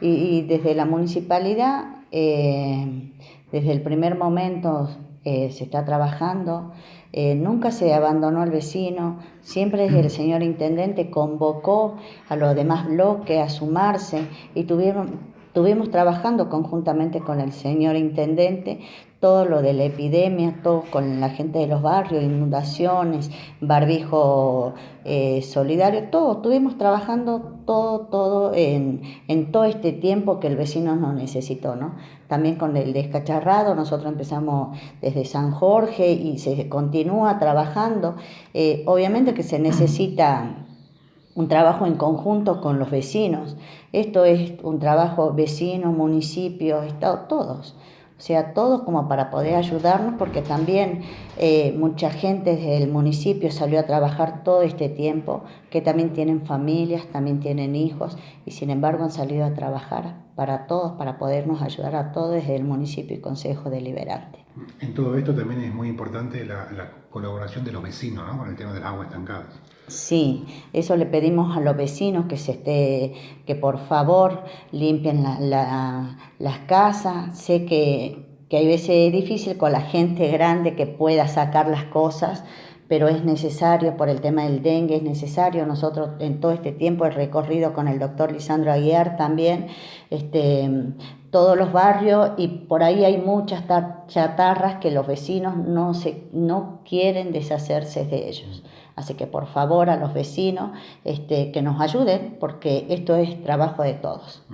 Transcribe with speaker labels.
Speaker 1: Y, desde la municipalidad, eh, desde el primer momento eh, se está trabajando, eh, nunca se abandonó al vecino, siempre el señor intendente convocó a los demás bloques a sumarse y tuvieron, Estuvimos trabajando conjuntamente con el señor intendente todo lo de la epidemia, todo con la gente de los barrios, inundaciones, barbijo eh, solidario, todo. Estuvimos trabajando todo, todo en, en, todo este tiempo que el vecino nos necesitó, ¿no? También con el descacharrado, nosotros empezamos desde San Jorge y se continúa trabajando. Eh, obviamente que se necesita un trabajo en conjunto con los vecinos. Esto es un trabajo vecino, municipio, estado, todos. O sea, todos como para poder ayudarnos, porque también eh, mucha gente del municipio salió a trabajar todo este tiempo, que también tienen familias, también tienen hijos, y sin embargo han salido a trabajar para todos, para podernos ayudar a todos desde el municipio y Consejo Deliberante.
Speaker 2: En todo esto también es muy importante la, colaboración de los vecinos, ¿no? Con el tema de las aguas estancadas.
Speaker 1: Sí, eso le pedimos a los vecinos que se esté, que por favor limpien las casas. Sé que, que hay veces es difícil con la gente grande que pueda sacar las cosas, pero es necesario por el tema del dengue, es necesario. Nosotros en todo este tiempo he recorrido con el doctor Lisandro Aguiar también este, todos los barrios y por ahí hay muchas chatarras que los vecinos no, se, no quieren deshacerse de ellos. Así que por favor a los vecinos este, que nos ayuden porque esto es trabajo de todos.